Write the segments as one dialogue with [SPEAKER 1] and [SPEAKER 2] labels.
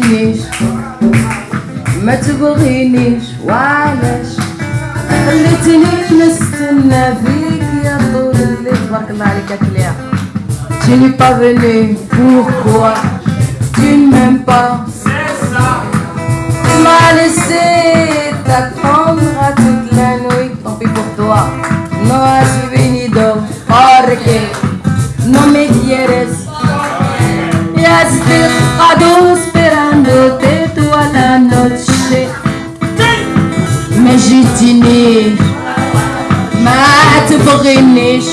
[SPEAKER 1] تنسينيش ما تبغينيش وعلاش؟ خليتني نستنى فيك يا طول اللي تبارك الله عليك يا كليا. تيني با فيني بوركوا تي ميم با ما نسيتك عمرها توت لا نوي طوبي بوغ توا نو بيني دو باركي نو ميديرس يا ستي قدوه ما جيتنيش ما تبغينيش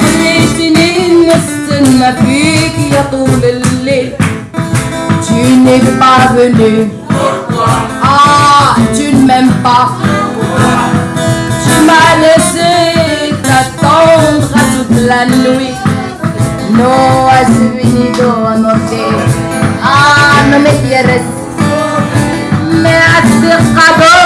[SPEAKER 1] خليتني نستنى فيك يا طول الليل Tu n'es pas venu Ah, tu ne m'aimes pas Tu m'as laissé t'attendre à toute la nuit No has venido anoche Ah, no me quieres pescador.